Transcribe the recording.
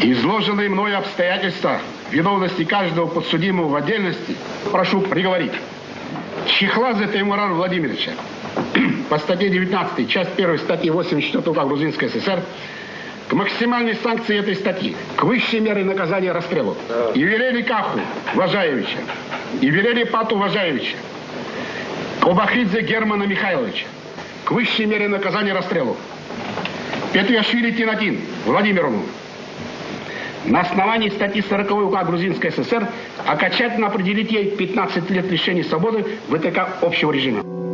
Изложенные мной обстоятельства виновности каждого подсудимого в отдельности прошу приговорить. Чехладзе Таймурара Владимировича по статье 19, часть 1 статьи 84 УК Грузинской ССР к максимальной санкции этой статьи, к высшей мере наказания расстрелу. Ювелели Каху Важаевича, Ювелели Пату Важаевича, Кобахидзе Германа Михайловича, к высшей мере наказания расстрелу. Петриашвили Тинатин Владимировну, на основании статьи 40 УК Грузинской ССР окончательно определить ей 15 лет лишения свободы ВТК общего режима.